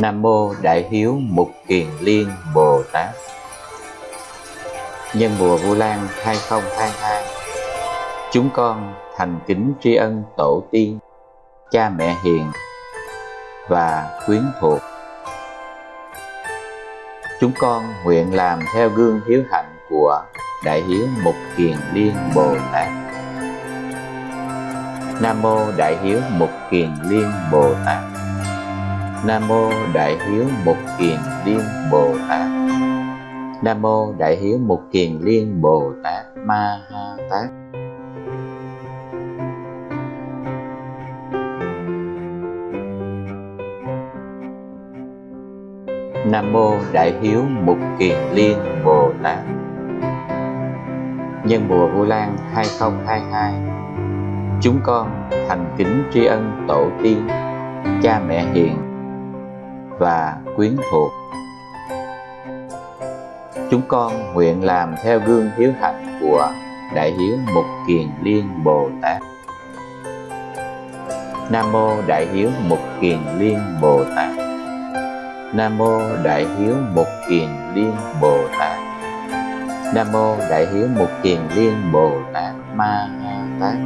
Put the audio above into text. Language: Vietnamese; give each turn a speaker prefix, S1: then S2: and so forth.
S1: Nam mô Đại Hiếu Mục Kiền Liên Bồ Tát. Nhân mùa Vu Lan 2022, chúng con thành kính tri ân tổ tiên, cha mẹ hiền và quyến thuộc. Chúng con nguyện làm theo gương hiếu hạnh của Đại Hiếu Mục Kiền Liên Bồ Tát. Nam mô Đại Hiếu Mục Kiền Liên Bồ Tát. Nam mô Đại Hiếu Mục Kiền Liên Bồ Tát. Nam mô Đại Hiếu Mục Kiền Liên Bồ Tát Ma Ha Tát. Nam mô Đại Hiếu Mục Kiền Liên Bồ Tát. Nhân mùa Vu Lan 2022, chúng con thành kính tri ân tổ tiên, cha mẹ hiền và quyến thuộc. Chúng con nguyện làm theo gương hiếu hạnh của Đại Hiếu Mục Kiền Liên Bồ Tát. Nam Mô Đại Hiếu Mục Kiền Liên Bồ Tát. Nam Mô Đại Hiếu Mục Kiền Liên Bồ Tát. Nam Mô Đại Hiếu Mục Kiền Liên Bồ Tát Ma Ha Tát.